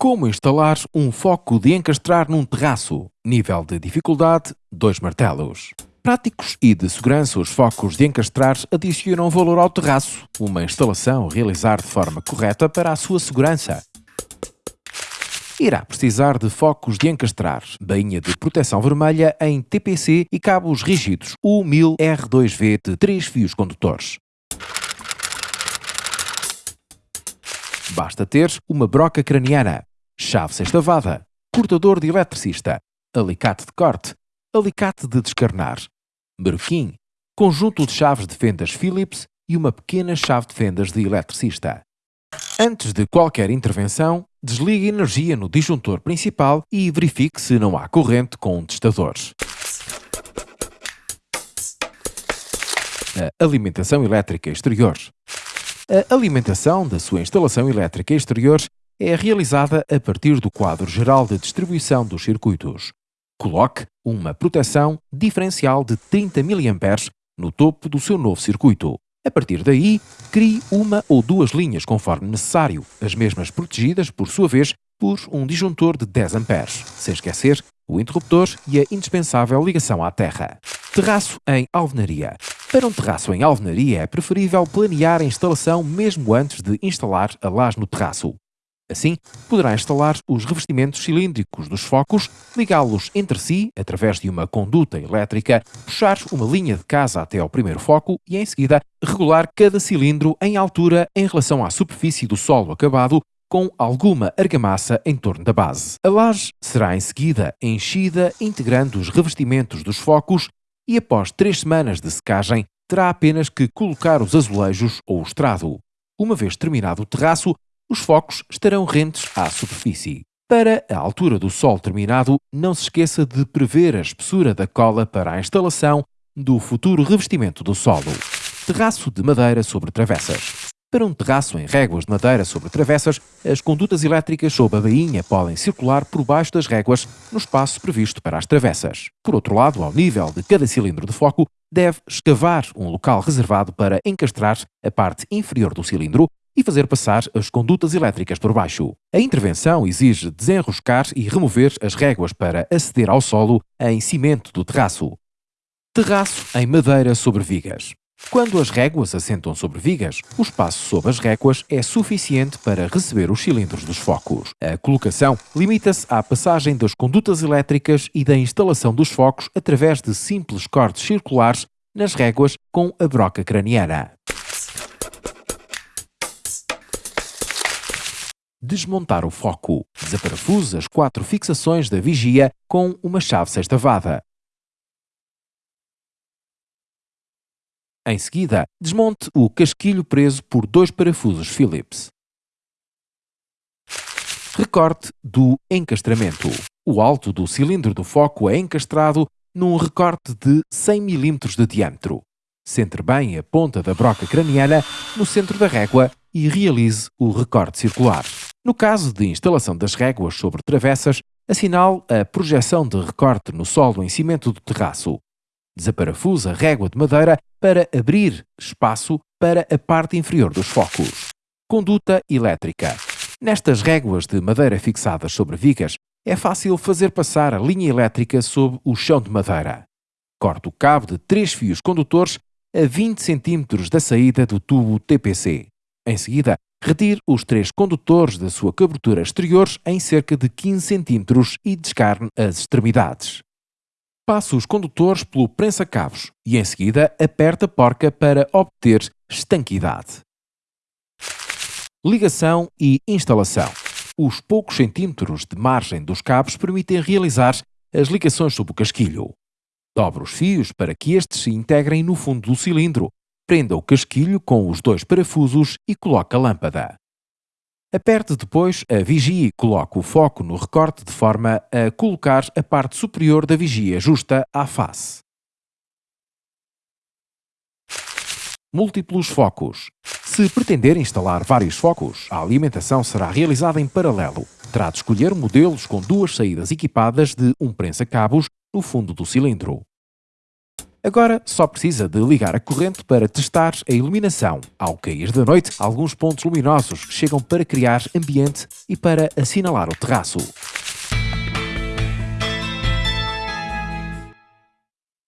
Como instalar um foco de encastrar num terraço? Nível de dificuldade: 2 martelos. Práticos e de segurança, os focos de encastrar adicionam valor ao terraço. Uma instalação realizar de forma correta para a sua segurança. Irá precisar de focos de encastrar, bainha de proteção vermelha em TPC e cabos rígidos U1000R2V de 3 fios condutores. Basta ter uma broca craniana, chave sextavada, cortador de eletricista, alicate de corte, alicate de descarnar, berquim, conjunto de chaves de fendas Phillips e uma pequena chave de fendas de eletricista. Antes de qualquer intervenção, desligue a energia no disjuntor principal e verifique se não há corrente com testadores. A alimentação elétrica exterior. A alimentação da sua instalação elétrica exterior é realizada a partir do quadro geral de distribuição dos circuitos. Coloque uma proteção diferencial de 30 mA no topo do seu novo circuito. A partir daí, crie uma ou duas linhas conforme necessário, as mesmas protegidas, por sua vez, por um disjuntor de 10 A, sem esquecer o interruptor e a indispensável ligação à terra. Terraço em alvenaria. Para um terraço em alvenaria é preferível planear a instalação mesmo antes de instalar a laje no terraço. Assim, poderá instalar os revestimentos cilíndricos dos focos, ligá-los entre si através de uma conduta elétrica, puxar uma linha de casa até ao primeiro foco e, em seguida, regular cada cilindro em altura em relação à superfície do solo acabado com alguma argamassa em torno da base. A laje será em seguida enchida integrando os revestimentos dos focos e após três semanas de secagem terá apenas que colocar os azulejos ou o estrado. Uma vez terminado o terraço, os focos estarão rentes à superfície. Para a altura do sol terminado, não se esqueça de prever a espessura da cola para a instalação do futuro revestimento do solo. Terraço de madeira sobre travessas. Para um terraço em réguas de madeira sobre travessas, as condutas elétricas sob a bainha podem circular por baixo das réguas no espaço previsto para as travessas. Por outro lado, ao nível de cada cilindro de foco, deve escavar um local reservado para encastrar a parte inferior do cilindro e fazer passar as condutas elétricas por baixo. A intervenção exige desenroscar e remover as réguas para aceder ao solo em cimento do terraço. Terraço em madeira sobre vigas. Quando as réguas assentam sobre vigas, o espaço sob as réguas é suficiente para receber os cilindros dos focos. A colocação limita-se à passagem das condutas elétricas e da instalação dos focos através de simples cortes circulares nas réguas com a broca craniana. Desmontar o foco. Desaparafusa as quatro fixações da vigia com uma chave sextavada. Em seguida, desmonte o casquilho preso por dois parafusos Phillips. Recorte do encastramento. O alto do cilindro do foco é encastrado num recorte de 100 mm de diâmetro. Centre bem a ponta da broca craniana no centro da régua e realize o recorte circular. No caso de instalação das réguas sobre travessas, assinale a projeção de recorte no solo em cimento do terraço. Desaparafusa a régua de madeira para abrir espaço para a parte inferior dos focos. Conduta elétrica. Nestas réguas de madeira fixadas sobre vigas, é fácil fazer passar a linha elétrica sob o chão de madeira. Corte o cabo de três fios condutores a 20 cm da saída do tubo TPC. Em seguida, Retire os três condutores da sua cobertura exterior em cerca de 15 cm e descarne as extremidades. Passe os condutores pelo prensa-cabos e em seguida aperte a porca para obter estanquidade. Ligação e instalação. Os poucos centímetros de margem dos cabos permitem realizar as ligações sob o casquilho. Dobre os fios para que estes se integrem no fundo do cilindro Prenda o casquilho com os dois parafusos e coloque a lâmpada. Aperte depois a vigia e coloque o foco no recorte de forma a colocar a parte superior da vigia justa à face. Múltiplos focos. Se pretender instalar vários focos, a alimentação será realizada em paralelo. Terá de escolher modelos com duas saídas equipadas de um prensa-cabos no fundo do cilindro. Agora só precisa de ligar a corrente para testar a iluminação. Ao cair da noite, alguns pontos luminosos chegam para criar ambiente e para assinalar o terraço.